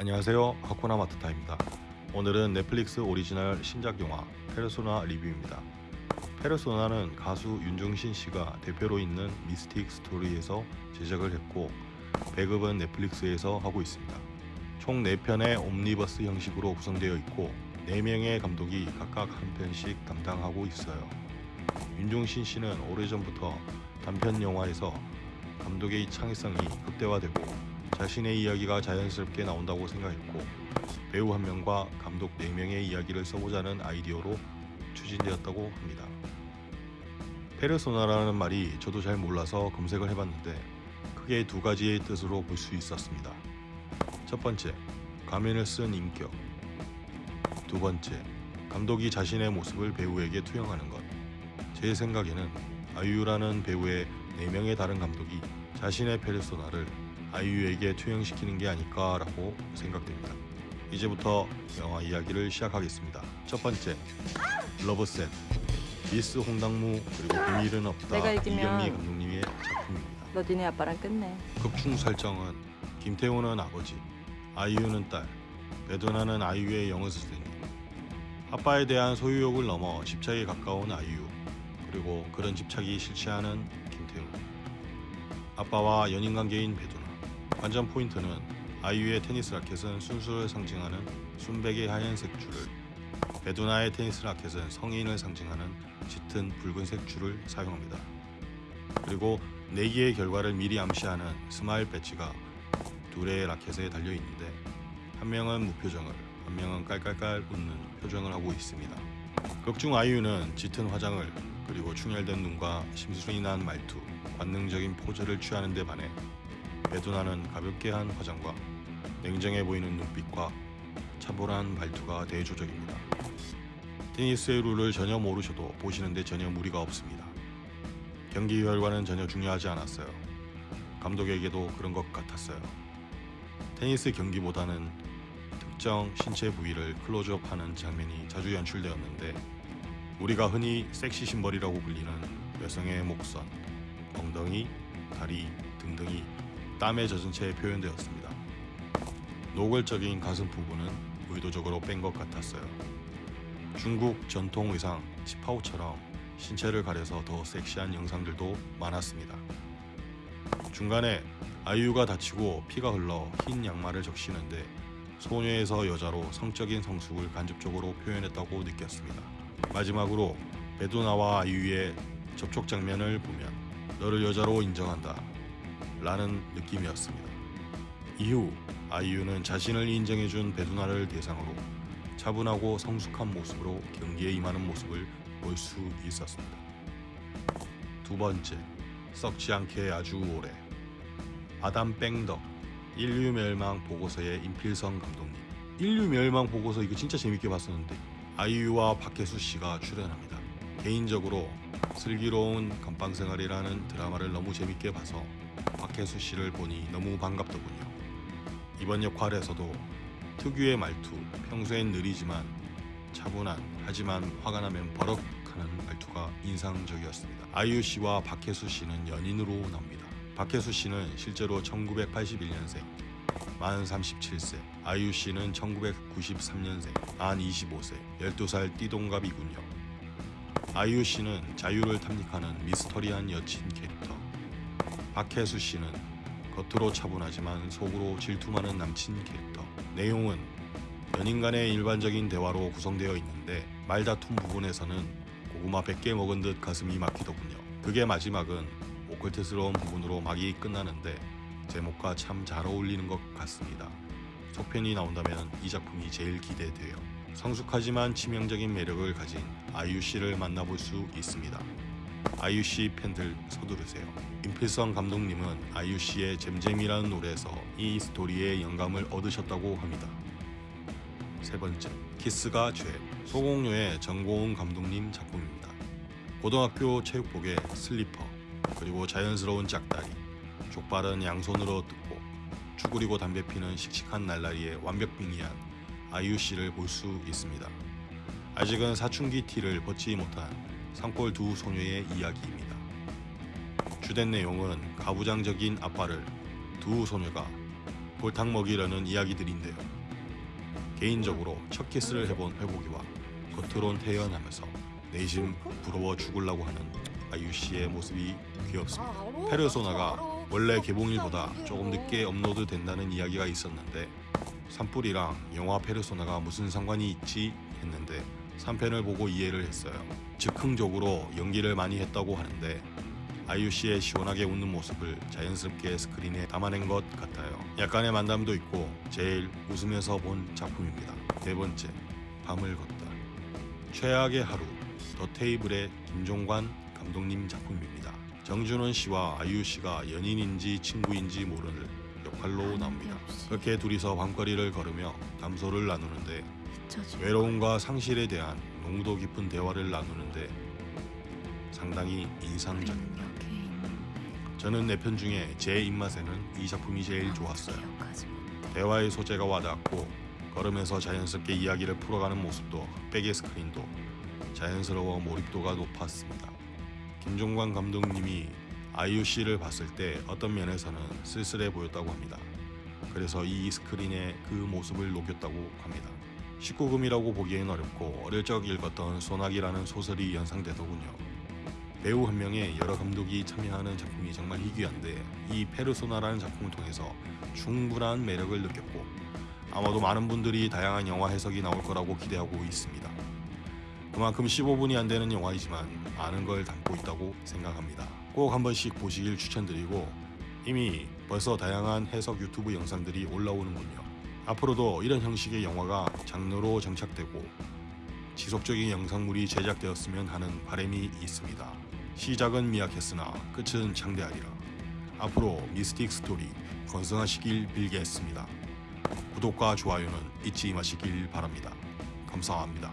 안녕하세요. 하쿠나 마타타입니다. 오늘은 넷플릭스 오리지널 신작 영화 페르소나 리뷰입니다. 페르소나는 가수 윤종신 씨가 대표로 있는 미스틱 스토리에서 제작을 했고 배급은 넷플릭스에서 하고 있습니다. 총 4편의 옴니버스 형식으로 구성되어 있고 4명의 감독이 각각 한 편씩 담당하고 있어요. 윤종신 씨는 오래전부터 단편 영화에서 감독의 창의성이 극대화되고 자신의 이야기가 자연스럽게 나온다고 생각했고 배우 한 명과 감독 4명의 이야기를 써보자는 아이디어로 추진되었다고 합니다. 페르소나라는 말이 저도 잘 몰라서 검색을 해봤는데 크게 두 가지의 뜻으로 볼 수 있었습니다. 첫 번째, 가면을 쓴 인격. 두 번째, 감독이 자신의 모습을 배우에게 투영하는 것. 제 생각에는 아이유라는 배우의 4명의 다른 감독이 자신의 페르소나를 아이유에게 투영시키는 게 아닐까라고 생각됩니다. 이제부터 영화 이야기를 시작하겠습니다. 첫 번째, 러브셋. 미스 홍당무 그리고 비밀은 없다 내가 이기면- 이경미 감독님의 작품입니다. 너 니네 아빠랑 끝내. 극중 설정은 김태훈은 아버지, 아이유는 딸, 배두나는 아이유의 영어 선생님. 아빠에 대한 소유욕을 넘어 집착에 가까운 아이유, 그리고 그런 집착이 싫지 않은 김태훈. 아빠와 연인 관계인 배두나. 관전 포인트는 아이유의 테니스 라켓은 순수를 상징하는 순백의 하얀색 줄을, 배두나의 테니스 라켓은 성인을 상징하는 짙은 붉은색 줄을 사용합니다. 그리고 내기의 결과를 미리 암시하는 스마일 배지가 둘의 라켓에 달려 있는데 한 명은 무표정을 한 명은 깔깔깔 웃는 표정을 하고 있습니다. 극중 아이유는 짙은 화장을 그리고 충혈된 눈과 심술이 난 말투, 관능적인 포즈를 취하는 데 반해 배두나는 가볍게 한 화장과 냉정해 보이는 눈빛과 차분한 말투가 대조적입니다. 테니스의 룰을 전혀 모르셔도 보시는데 전혀 무리가 없습니다. 경기 결과는 전혀 중요하지 않았어요. 감독에게도 그런 것 같았어요. 테니스 경기보다는 특정 신체 부위를 클로즈업하는 장면이 자주 연출되었는데 우리가 흔히 섹시 심벌이라고 불리는 여성의 목선, 엉덩이, 다리 등등이 땀에 젖은 채 표현되었습니다. 노골적인 가슴 부분은 의도적으로 뺀 것 같았어요. 중국 전통 의상 치파오처럼 신체를 가려서 더 섹시한 영상들도 많았습니다. 중간에 아이유가 다치고 피가 흘러 흰 양말을 적시는데 소녀에서 여자로 성적인 성숙을 간접적으로 표현했다고 느꼈습니다. 마지막으로 베두나와 아이유의 접촉 장면을 보면 너를 여자로 인정한다 라는 느낌이었습니다. 이후 아이유는 자신을 인정해준 베두나를 대상으로 차분하고 성숙한 모습으로 경기에 임하는 모습을 볼 수 있었습니다. 두 번째, 썩지 않게 아주 오래 아담 뺑덕 인류 멸망 보고서의 임필성 감독님 인류 멸망 보고서 이거 진짜 재밌게 봤었는데 아이유와 박혜수 씨가 출연합니다. 개인적으로 슬기로운 감방 생활이라는 드라마를 너무 재밌게 봐서 박혜수 씨를 보니 너무 반갑더군요. 이번 역할에서도 특유의 말투, 평소엔 느리지만 차분한 하지만 화가 나면 버럭 하는 말투가 인상적이었습니다. 아이유 씨와 박혜수 씨는 연인으로 나옵니다. 박혜수 씨는 실제로 1981년생, 만 37세, 아이유 씨는 1993년생, 만 25세, 12살 띠동갑이군요. 아이유 씨는 자유를 탐닉하는 미스터리한 여친 캐릭터, 박혜수 씨는 겉으로 차분하지만 속으로 질투 많은 남친 캐릭터. 내용은 연인 간의 일반적인 대화로 구성되어 있는데 말다툼 부분에서는 고구마 100개 먹은 듯 가슴이 막히더군요. 그게 마지막은 오컬트스러운 부분으로 막이 끝나는데 제목과 참 잘 어울리는 것 같습니다. 속편이 나온다면 이 작품이 제일 기대돼요. 성숙하지만 치명적인 매력을 가진 아이유 씨를 만나볼 수 있습니다. 아이유 씨 팬들 서두르세요. 임필성 감독님은 아이유 씨의 잼잼이라는 노래에서 이 스토리에 영감을 얻으셨다고 합니다. 세 번째, 키스가 죄. 소공녀의 전고은 감독님 작품입니다. 고등학교 체육복에 슬리퍼, 그리고 자연스러운 짝다리, 족발은 양손으로 뜯고 쭈그리고 담배 피는 씩씩한 날라리에 완벽빙의한 아이유 씨를 볼 수 있습니다. 아직은 사춘기 티를 벗지 못한 산골 두 소녀의 이야기입니다. 주된 내용은 가부장적인 아빠를 두 소녀가 골탕 먹이려는 이야기들인데요. 개인적으로 첫 키스를 해본 혜복이와 겉으론 태연하면서 내심 부러워 죽으려고 하는 아이유 씨의 모습이 귀엽습니다. 페르소나가 원래 개봉일보다 조금 늦게 업로드 된다는 이야기가 있었는데 산불이랑 영화 페르소나가 무슨 상관이 있지 했는데 3편을 보고 이해를 했어요. 즉흥적으로 연기를 많이 했다고 하는데 아이유 씨의 시원하게 웃는 모습을 자연스럽게 스크린에 담아낸 것 같아요. 약간의 만담도 있고 제일 웃으면서 본 작품입니다. 네 번째, 밤을 걷다. 최악의 하루, 더 테이블의 김종관 감독님 작품입니다. 정준원 씨와 아이유 씨가 연인인지 친구인지 모르는 역할로 나옵니다. 그렇게 둘이서 밤거리를 걸으며 담소를 나누는데 외로움과 상실에 대한 농도 깊은 대화를 나누는데 상당히 인상적입니다. 저는 네편 중에 제 입맛에는 이 작품이 제일 좋았어요. 대화의 소재가 와닿았고 걸으면서 자연스럽게 이야기를 풀어가는 모습도 흑백의 스크린도 자연스러워 몰입도가 높았습니다. 김종관 감독님이 씨를 봤을 때 어떤 면에서는 쓸쓸해 보였다고 합니다. 그래서 이 스크린에 그 모습을 녹였다고 합니다. 19금이라고 보기엔 어렵고 어릴 적 읽었던 소나기라는 소설이 연상되더군요. 배우 한 명에 여러 감독이 참여하는 작품이 정말 희귀한데 이 페르소나라는 작품을 통해서 충분한 매력을 느꼈고 아마도 많은 분들이 다양한 영화 해석이 나올 거라고 기대하고 있습니다. 그만큼 15분이 안 되는 영화이지만 많은 걸 담고 있다고 생각합니다. 꼭 한 번씩 보시길 추천드리고 이미 벌써 다양한 해석 유튜브 영상들이 올라오는군요. 앞으로도 이런 형식의 영화가 장르로 정착되고 지속적인 영상물이 제작되었으면 하는 바람이 있습니다. 시작은 미약했으나 끝은 창대하리라. 앞으로 미스틱 스토리 건승하시길 빌겠습니다. 구독과 좋아요는 잊지 마시길 바랍니다. 감사합니다.